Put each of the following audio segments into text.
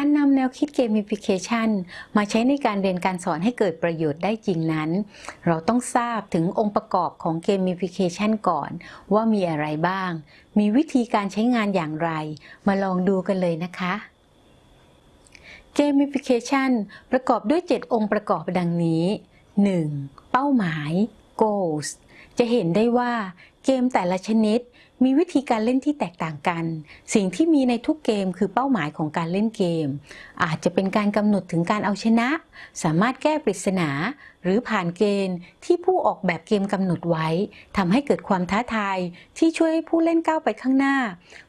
การนำแนวคิด gamification มาใช้ในการเรียนการสอนให้เกิดประโยชน์ได้จริงนั้น เราต้องทราบถึงองค์ประกอบของ gamification ก่อน ว่ามีอะไรบ้าง มีวิธีการใช้งานอย่างไร มาลองดูกันเลยนะคะ gamification ประกอบด้วย 7 องค์ประกอบดังนี้ 1. เป้าหมาย goals จะเห็นได้ว่าเกมแต่ละชนิด มีวิธีการเล่นที่แตกต่างกัน สิ่งที่มีในทุกเกมคือเป้าหมายของการเล่นเกม อาจจะเป็นการกำหนดถึงการเอาชนะ สามารถแก้ปริศนา หรือผ่านเกณฑ์ที่ผู้ออกแบบเกมกำหนดไว้ทำให้เกิดความท้าทายที่ช่วยให้ผู้เล่นก้าวไปข้างหน้า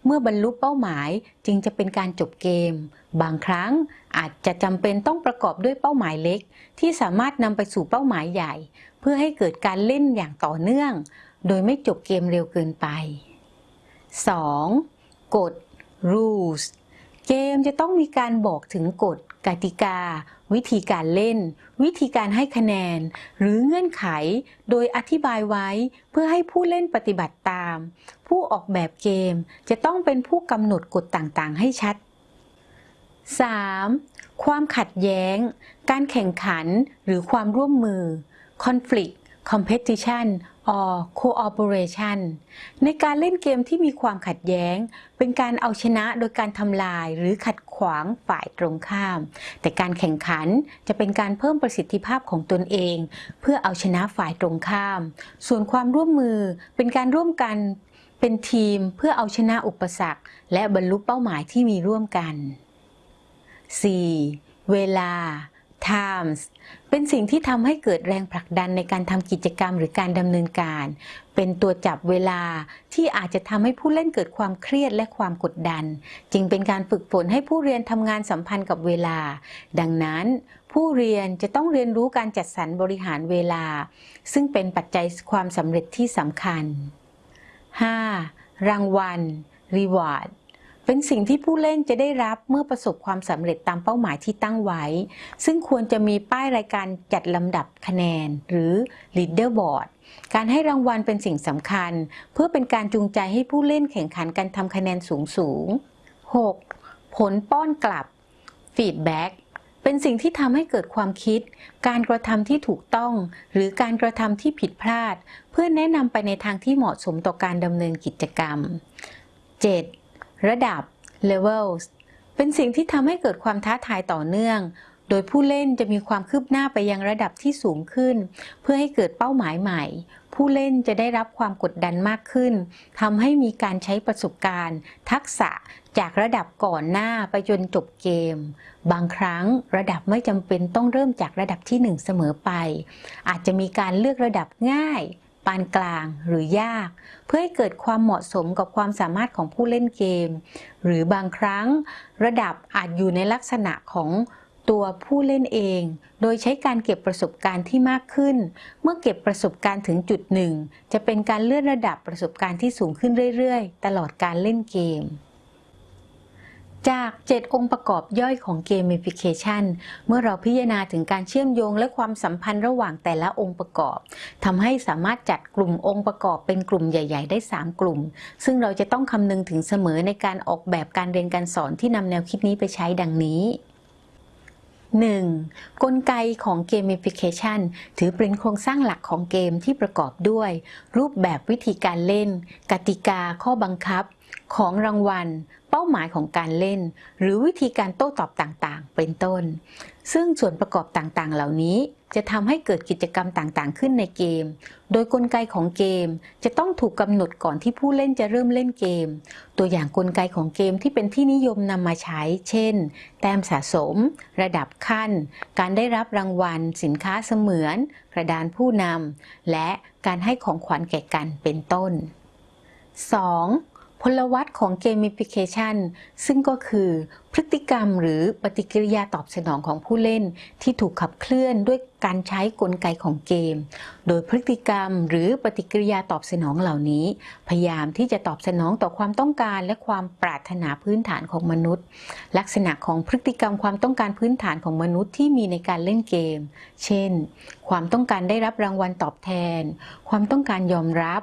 เมื่อบรรลุเป้าหมายจึงจะเป็นการจบเกม บางครั้งอาจจะจำเป็นต้องประกอบด้วยเป้าหมายเล็ก ที่สามารถนำไปสู่เป้าหมายใหญ่ เพื่อให้เกิดการเล่นอย่างต่อเนื่อง โดยไม่จบเกมเร็วเกินไป 2. กฎ rules เกมจะต้องมีการบอกถึงกฎ กติกา วิธีการเล่น วิธีการให้คะแนน หรือเงื่อนไข โดยอธิบายไว้เพื่อให้ผู้เล่นปฏิบัติตาม ผู้ออกแบบเกมจะต้องเป็นผู้กำหนดกฎต่างๆ ให้ชัด 3. ความขัดแย้ง การแข่งขันหรือความร่วมมือ conflict competition or cooperation ในการเล่นเกมที่มีความขัดแย้ง เป็นการเอาชนะโดยการทำลายหรือขัดขวางฝ่ายตรงข้าม แต่การแข่งขันจะเป็นการเพิ่มประสิทธิภาพของตนเอง เพื่อเอาชนะฝ่ายตรงข้าม ส่วนความร่วมมือเป็นการร่วมกันเป็นทีมเพื่อเอาชนะอุปสรรค และบรรลุเป้าหมายที่มีร่วมกัน 4. เวลา times เป็นสิ่งที่ทำให้เกิดแรงผลักดันในการทำกิจกรรมหรือการดำเนินการ เป็นตัวจับเวลาที่อาจจะทำให้ผู้เล่นเกิดความเครียดและความกดดัน จึงเป็นการฝึกฝนให้ผู้เรียนทำงานสัมพันธ์กับเวลา ดังนั้น ผู้เรียนจะต้องเรียนรู้การจัดสรรบริหารเวลา ซึ่งเป็นปัจจัยความสำเร็จที่สำคัญ 5. รางวัล reward เป็นสิ่งที่ผู้เล่นจะได้รับเมื่อประสบความสำเร็จตามเป้าหมายที่ตั้งไว้ ซึ่งควรจะมีป้ายรายการจัดลำดับคะแนน หรือ leaderboard การให้รางวัลเป็นสิ่งสำคัญ เพื่อเป็นการจูงใจให้ผู้เล่นแข่งขันกันทำคะแนนสูงสูง 6. ผลป้อนกลับ feedback เป็นสิ่งที่ทำให้เกิดความคิด การกระทำที่ถูกต้อง หรือการกระทำที่ผิดพลาด เพื่อแนะนำไปในทางที่เหมาะสมต่อการดำเนินกิจกรรม 7. ระดับ levels เป็นสิ่งที่ทำให้เกิดความท้าทายต่อเนื่อง โดยผู้เล่นจะมีความคืบหน้าไปยังระดับที่สูงขึ้น เพื่อให้เกิดเป้าหมายใหม่ ผู้เล่นจะได้รับความกดดันมากขึ้นทำให้มีการใช้ประสบการณ์ ทักษะจากระดับก่อนหน้าไปจนจบเกม บางครั้งระดับไม่จำเป็นต้องเริ่มจากระดับที่ 1 เสมอไป อาจจะมีการเลือกระดับง่ายานกลางหรือยาก เพื่อให้เกิดความเหมาะสมกับความสามารถของผู้เล่นเกม หรือบางครั้ง ระดับอาจอยู่ในลักษณะของตัวผู้เล่นเอง โดยใช้การเก็บประสบการณ์ที่มากขึ้น เมื่อเก็บประสบการณ์ถึงจุดหนึ่ง จะเป็นการเลื่อนระดับประสบการณ์ที่สูงขึ้นเรื่อย ๆ ตลอดการเล่นเกม จาก 7 องค์ประกอบย่อยของเกมฟิเคชันเมื่อเราพิจารณาถึงการเชื่อมโยงและความสัมพันธ์ระหว่างแต่ละองค์ประกอบทำให้สามารถจัดกลุ่มองค์ประกอบเป็นกลุ่มใหญ่ ๆ ได้ 3 กลุ่ม ซึ่งเราจะต้องคำนึงถึงเสมอในการออกแบบการเรียนการสอนที่นำแนวคิดนี้ไปใช้ดังนี้ 1. กลไกของเกมฟิเคชันถือเป็นโครงสร้างหลักของเกมที่ประกอบด้วย รูปแบบวิธีการเล่น กติกาข้อบังคับ ของรางวัล เป้าหมายของการเล่น หรือวิธีการโต้ตอบต่างๆ เป็นต้น ซึ่งส่วนประกอบต่างๆ เหล่านี้จะทำให้เกิดกิจกรรมต่างๆ ขึ้นในเกม โดยกลไกของเกมจะต้องถูกกำหนดก่อนที่ผู้เล่นจะเริ่มเล่นเกม ตัวอย่างกลไกของเกมที่เป็นที่นิยมนำมาใช้ เช่น แต้มสะสม ระดับขั้น การได้รับรางวัล สินค้าเสมือน กระดานผู้นำ และการให้ของขวัญแก่กันเป็นต้น 2. พลวัตของเกมฟิเคชันซึ่งก็คือพฤติกรรมหรือปฏิกิริยาตอบสนองของผู้เล่น ที่ถูกขับเคลื่อนด้วยการใช้กลไกของเกม โดยพฤติกรรมหรือปฏิกิริยาตอบสนองเหล่านี้ พยายามที่จะตอบสนองต่อความต้องการและความปรารถนาพื้นฐานของมนุษย์ ลักษณะของพฤติกรรมความต้องการพื้นฐานของมนุษย์ที่มีในการเล่นเกม เช่น ความต้องการได้รับรางวัลตอบแทน ความต้องการยอมรับ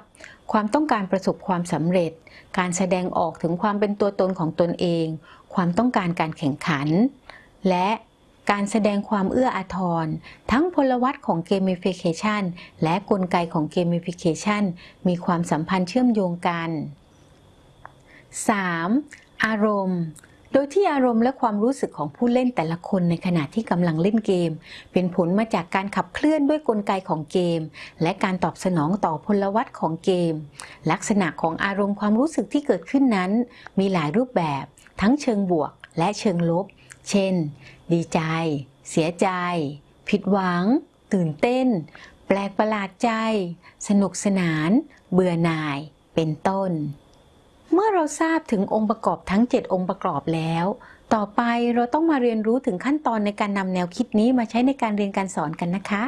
ความต้องการประสบความสำเร็จ การแสดงออกถึงความเป็นตัวตนของตนเอง ความต้องการการแข่งขัน และการแสดงความเอื้ออาทร ทั้งพลวัตของเกม i ฟิเคชันและกลไกของเกม i ฟิเคชันมีความสัมพันธ์เชื่อมโยงกัน 3. อารมณ์ โดยที่อารมณ์และความรู้สึกของผู้เล่นแต่ละคนในขณะที่กำลังเล่นเกม เป็นผลมาจากการขับเคลื่อนด้วยกลไกของเกม และการตอบสนองต่อพลวัตของเกม ลักษณะของอารมณ์ความรู้สึกที่เกิดขึ้นนั้น มีหลายรูปแบบ ทั้งเชิงบวกและเชิงลบ เช่น ดีใจ เสียใจ ผิดหวัง ตื่นเต้น แปลกประหลาดใจ สนุกสนาน เบื่อหน่าย เป็นต้น เมื่อเราทราบถึงองค์ประกอบทั้ง 7 องค์ประกอบแล้ว ต่อไปเราต้องมาเรียนรู้ถึงขั้นตอนในการนำแนวคิดนี้มาใช้ในการเรียนการสอนกันนะคะ